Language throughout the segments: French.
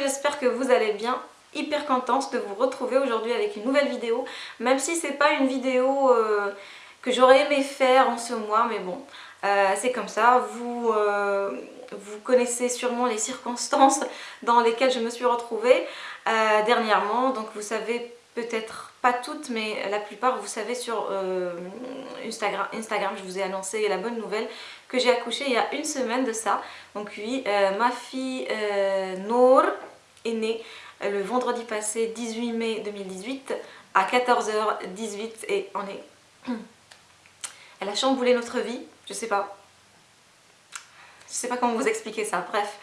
j'espère que vous allez bien. Hyper contente de vous retrouver aujourd'hui avec une nouvelle vidéo. Même si c'est pas une vidéo euh, que j'aurais aimé faire en ce mois, mais bon, euh, c'est comme ça. Vous, euh, vous connaissez sûrement les circonstances dans lesquelles je me suis retrouvée dernièrement. Donc vous savez peut-être pas toutes mais la plupart vous savez sur Instagram, Instagram je vous ai annoncé la bonne nouvelle que j'ai accouché il y a une semaine de ça donc oui ma fille Nour est née euh, le vendredi passé 18 mai 2018 à 14h18 et on est... Elle a chamboulé notre vie, je sais pas. Je sais pas comment vous expliquer ça, bref.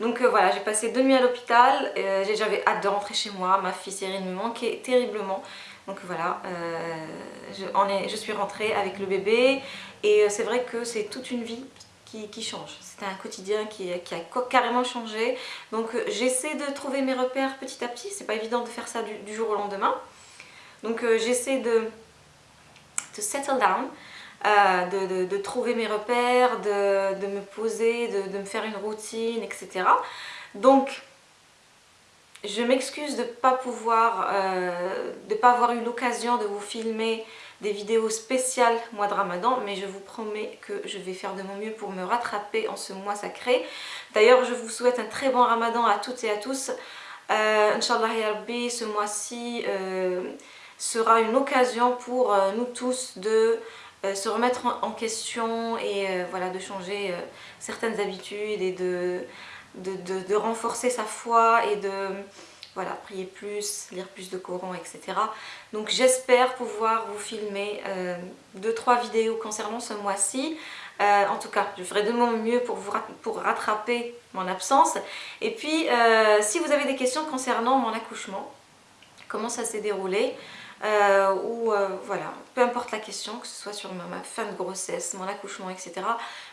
Donc euh, voilà, j'ai passé deux nuits à l'hôpital, euh, j'avais hâte de rentrer chez moi, ma fille Cyrine me manquait terriblement. Donc voilà, je, je suis rentrée avec le bébé et c'est vrai que c'est toute une vie qui, change. C'était un quotidien qui, a carrément changé. Donc euh, j'essaie de trouver mes repères petit à petit. C'est pas évident de faire ça du, jour au lendemain. Donc euh, j'essaie de, de settle down. Euh, de, trouver mes repères, de, me poser, de, me faire une routine, etc. Donc, je m'excuse de ne pas pouvoir, de pas avoir eu l'occasion de vous filmer des vidéos spéciales mois de ramadan mais je vous promets que je vais faire de mon mieux pour me rattraper en ce mois sacré d'ailleurs je vous souhaite un très bon ramadan à toutes et à tous euh, Inch'Allah Yarbi, ce mois-ci euh, sera une occasion pour euh, nous tous de euh, se remettre en, question et voilà de changer certaines habitudes et de, renforcer sa foi et de voilà, prier plus, lire plus de Coran, etc. Donc j'espère pouvoir vous filmer 2-3 euh, vidéos concernant ce mois-ci. Euh, en tout cas, je ferai de mon mieux pour, vous, pour rattraper mon absence. Et puis, euh, si vous avez des questions concernant mon accouchement, comment ça s'est déroulé, euh, ou euh, voilà, peu importe la question, que ce soit sur ma, fin de grossesse, mon accouchement, etc.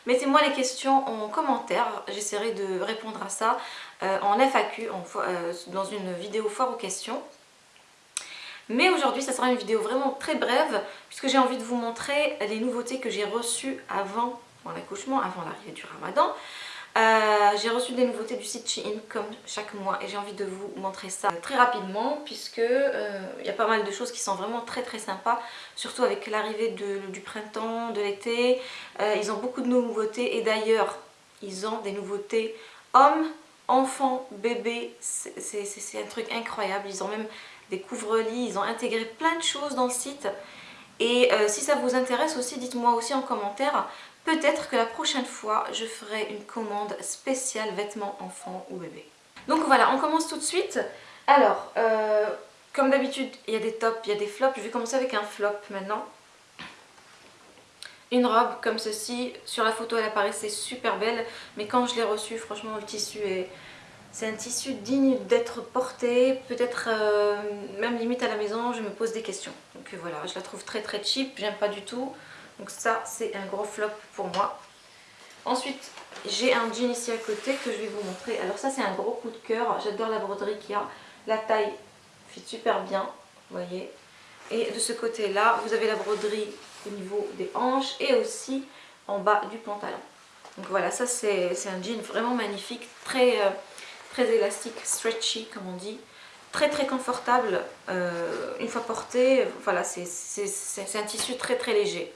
Mettez-moi les questions en commentaire, j'essaierai de répondre à ça euh, en FAQ, dans une vidéo foire aux questions. Mais aujourd'hui, ça sera une vidéo vraiment très brève, puisque j'ai envie de vous montrer les nouveautés que j'ai reçues avant mon accouchement, avant l'arrivée du ramadan. Euh, j'ai reçu des nouveautés du site Shein comme chaque mois et j'ai envie de vous montrer ça très rapidement puisque euh, il y a pas mal de choses qui sont vraiment très très sympas surtout avec l'arrivée du printemps, de l'été. Euh, ils ont beaucoup de nouveautés et d'ailleurs ils ont des nouveautés hommes, enfants, bébés. C'est un truc incroyable. Ils ont même des couvre-lits, ils ont intégré plein de choses dans le site. Et si ça vous intéresse aussi dites-moi aussi en commentaire Peut-être que la prochaine fois, je ferai une commande spéciale vêtements enfants ou bébés. Donc voilà, on commence tout de suite. Alors, euh, comme d'habitude, il y a des tops, il y a des flops. Je vais commencer avec un flop maintenant. Une robe comme ceci. Sur la photo, elle apparaissait super belle. Mais quand je l'ai reçue, franchement, le tissu est... C'est un tissu digne d'être porté, peut-être euh, même limite à la maison, je me pose des questions. Donc voilà, je la trouve très très cheap, j'aime pas du tout. Donc ça, c'est un gros flop pour moi. Ensuite, j'ai un jean ici à côté que je vais vous montrer. Alors ça, c'est un gros coup de cœur. J'adore la broderie qu'il y a. La taille fit super bien, vous voyez. Et de ce côté-là, vous avez la broderie au niveau des hanches et aussi en bas du pantalon. Donc voilà, ça c'est un jean vraiment magnifique, très, euh, très élastique, stretchy comme on dit. Très très confortable euh, une fois porté. Voilà, c'est un tissu très très léger.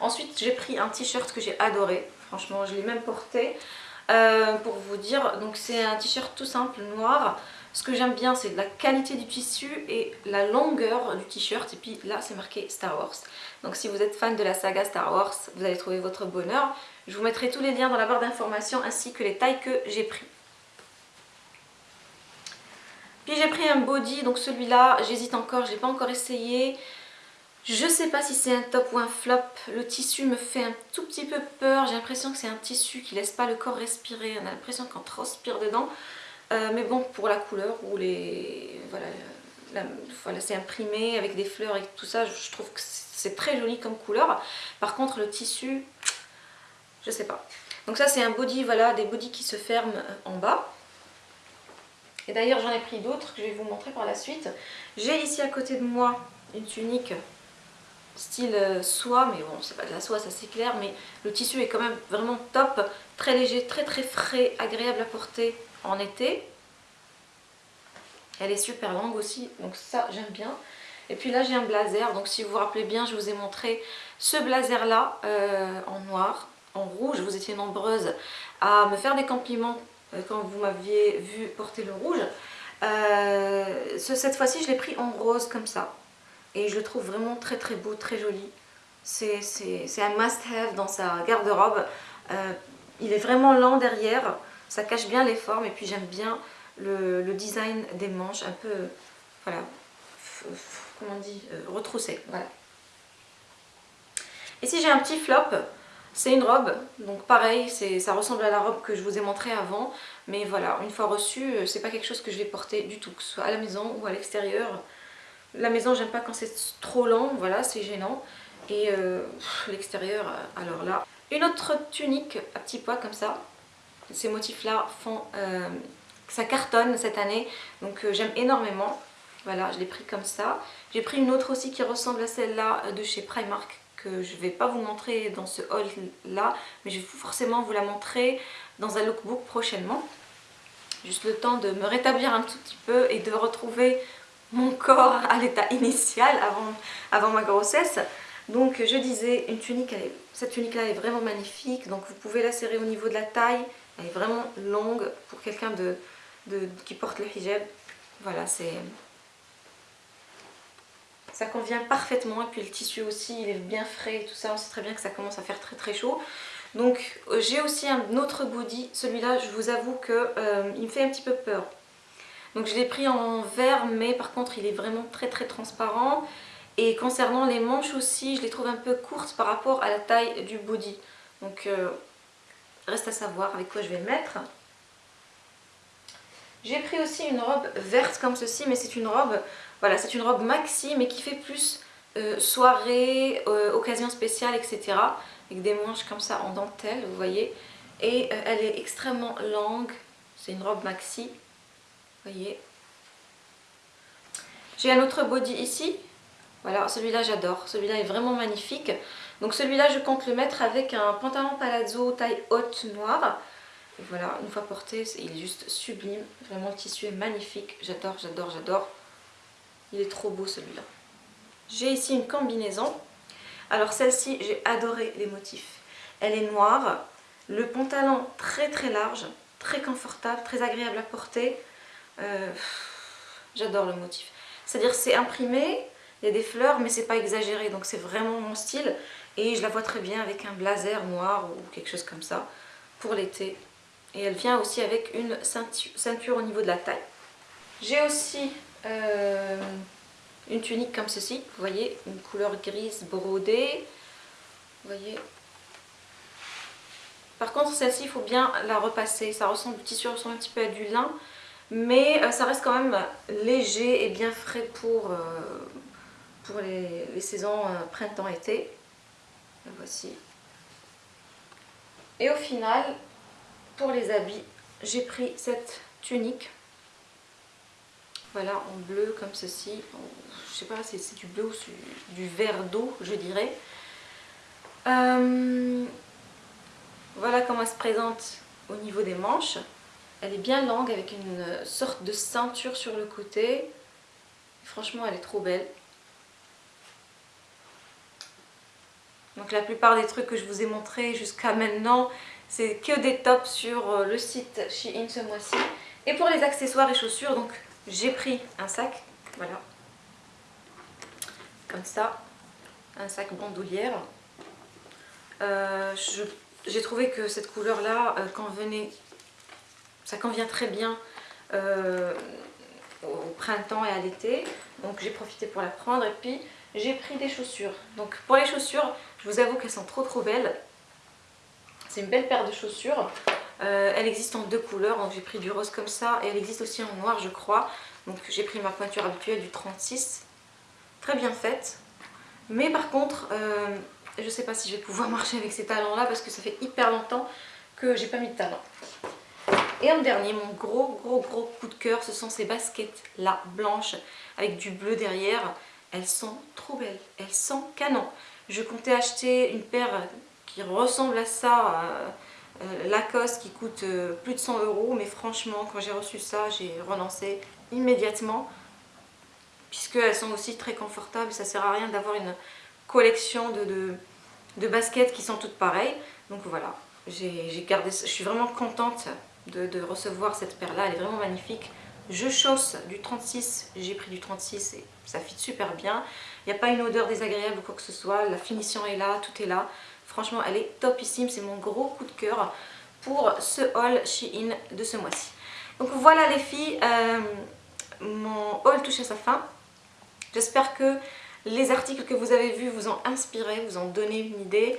Ensuite, j'ai pris un t-shirt que j'ai adoré. Franchement, je l'ai même porté. Euh, pour vous dire, donc c'est un t-shirt tout simple, noir. Ce que j'aime bien, c'est la qualité du tissu et la longueur du t-shirt. Et puis là, c'est marqué Star Wars. Donc si vous êtes fan de la saga Star Wars, vous allez trouver votre bonheur. Je vous mettrai tous les liens dans la barre d'informations ainsi que les tailles que j'ai pris. Puis j'ai pris un body, donc celui-là, j'hésite encore, je l'ai pas encore essayé. Je sais pas si c'est un top ou un flop, le tissu me fait un tout petit peu peur, j'ai l'impression que c'est un tissu qui laisse pas le corps respirer, on a l'impression qu'on transpire dedans. Euh, mais bon, pour la couleur ou les... Voilà, c'est imprimé avec des fleurs et tout ça, je trouve que c'est très joli comme couleur. Par contre, le tissu, je sais pas. Donc ça, c'est un body, voilà, des bodys qui se ferment en bas. Et d'ailleurs, j'en ai pris d'autres que je vais vous montrer par la suite. J'ai ici à côté de moi une tunique style euh, soie, mais bon c'est pas de la soie ça c'est clair, mais le tissu est quand même vraiment top, très léger, très très frais, agréable à porter en été. Elle est super longue aussi, donc ça j'aime bien. Et puis là j'ai un blazer, donc si vous vous rappelez bien, je vous ai montré ce blazer là euh, en noir, en rouge. Vous étiez nombreuses à me faire des compliments euh, quand vous m'aviez vu porter le rouge. Cette fois-ci je l'ai pris en rose comme ça. Et je le trouve vraiment très très beau, très joli. C'est un must-have dans sa garde-robe. il est vraiment lent derrière, ça cache bien les formes et puis j'aime bien le, design des manches, un peu, voilà, comment on dit, euh, retroussé, voilà. Ici j'ai un petit flop, c'est une robe, donc pareil, ça ressemble à la robe que je vous ai montré avant, mais voilà, une fois reçue, euh, c'est pas quelque chose que je vais porter du tout, que ce soit à la maison ou à l'extérieur. La maison, j'aime pas quand c'est trop lent, voilà, c'est gênant. Et euh, l'extérieur, alors là. Une autre tunique à petits pois comme ça. Ces motifs-là font ça cartonne cette année, donc euh, j'aime énormément. Voilà, je l'ai pris comme ça. J'ai pris une autre aussi qui ressemble à celle-là euh, de chez Primark, que je vais pas vous montrer dans ce haul là, mais je vais forcément vous la montrer dans un lookbook prochainement. Juste le temps de me rétablir un tout petit peu et de retrouver mon corps à l'état initial avant, ma grossesse. Donc je disais, une tunique, cette tunique là est vraiment magnifique, donc vous pouvez la serrer au niveau de la taille, elle est vraiment longue pour quelqu'un de, qui porte le hijab. Voilà, c'est... Ça convient parfaitement et puis le tissu aussi, il est bien frais tout ça. On sait très bien que ça commence à faire très très chaud. Donc euh, j'ai aussi un autre body. Celui-là, je vous avoue qu'il euh, me fait un petit peu peur. Donc je l'ai pris en vert, mais par contre il est vraiment très très transparent. Et concernant les manches aussi, je les trouve un peu courtes par rapport à la taille du body. Donc euh, reste à savoir avec quoi je vais le mettre. J'ai pris aussi une robe verte comme ceci, mais c'est une robe, voilà, c'est une robe maxi, mais qui fait plus euh, soirée, euh, occasion spéciale, etc. Avec des manches comme ça en dentelle, vous voyez. Et elle est extrêmement longue, c'est une robe maxi, voyez. J'ai un autre body ici, voilà, celui-là j'adore, celui-là est vraiment magnifique. Donc celui-là je compte le mettre avec un pantalon palazzo taille haute noire et voilà, une fois porté, il est juste sublime. Vraiment, le tissu est magnifique. J'adore, j'adore, j'adore. Il est trop beau celui-là. J'ai ici une combinaison. Alors celle-ci, j'ai adoré les motifs. Elle est noire. Le pantalon très très large, très confortable, très agréable à porter. Euh, j'adore le motif. C'est-à-dire c'est imprimé, il y a des fleurs, mais c'est pas exagéré. Donc c'est vraiment mon style. Et je la vois très bien avec un blazer noir ou quelque chose comme ça pour l'été. Et elle vient aussi avec une ceinture, au niveau de la taille. J'ai aussi euh, une tunique comme ceci, vous voyez, une couleur grise brodée. Vous voyez. Par contre, celle-ci, il faut bien la repasser. Ça ressemble, le tissu ressemble un petit peu à du lin. Mais euh, ça reste quand même léger et bien frais pour, euh, les, saisons printemps-été. La voici. Et au final, pour les habits, j'ai pris cette tunique. Voilà, en bleu comme ceci. Je sais pas si c'est du bleu ou du vert d'eau, je dirais. Euh, voilà comment elle se présente au niveau des manches. Elle est bien longue avec une sorte de ceinture sur le côté. Franchement, elle est trop belle. Donc la plupart des trucs que je vous ai montrés jusqu'à maintenant, c'est que des tops sur euh, le site Shein ce mois-ci. Et pour les accessoires et chaussures, donc j'ai pris un sac, voilà, comme ça, un sac bandoulière. Euh, j'ai trouvé que cette couleur-là euh, convenait, ça convient très bien au printemps et à l'été. Donc j'ai profité pour la prendre et puis j'ai pris des chaussures. Donc pour les chaussures, je vous avoue qu'elles sont trop trop belles. C'est une belle paire de chaussures. Euh, elle existe en deux couleurs, donc j'ai pris du rose comme ça et elle existe aussi en noir je crois. Donc j'ai pris ma pointure habituelle du 36. Très bien faite. Mais par contre, euh, je ne sais pas si je vais pouvoir marcher avec ces talons là parce que ça fait hyper longtemps que j'ai pas mis de talons. Et en dernier, mon gros gros gros coup de cœur, ce sont ces baskets là, blanches, avec du bleu derrière. Elles sont trop belles, elles sont canon. Je comptais acheter une paire qui ressemble à ça euh, Lacoste qui coûte euh, plus de 100 euros. Mais franchement, quand j'ai reçu ça, j'ai renoncé immédiatement. Puisqu'elles sont aussi très confortables. Ça sert à rien d'avoir une collection de, de, baskets qui sont toutes pareilles. Donc voilà, j'ai gardé Je suis vraiment contente de, recevoir cette paire-là. Elle est vraiment magnifique. Je chausse du 36, j'ai pris du 36 et ça fit super bien. Il n'y a pas une odeur désagréable ou quoi que ce soit, la finition est là, tout est là. Franchement, elle est topissime, c'est mon gros coup de cœur pour ce haul Shein de ce mois-ci. Donc voilà les filles, euh, mon haul touche à sa fin. J'espère que les articles que vous avez vus vous ont inspiré, vous ont donné une idée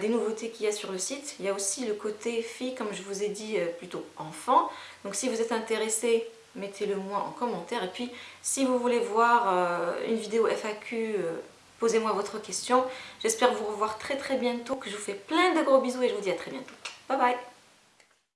des nouveautés qu'il y a sur le site. Il y a aussi le côté fille, comme je vous ai dit, euh, plutôt enfant. Donc si vous êtes intéressé mettez-le moi en commentaire. Et puis, si vous voulez voir euh, une vidéo FAQ, euh, posez-moi votre question. J'espère vous revoir très très bientôt, je vous fais plein de gros bisous et je vous dis à très bientôt. Bye bye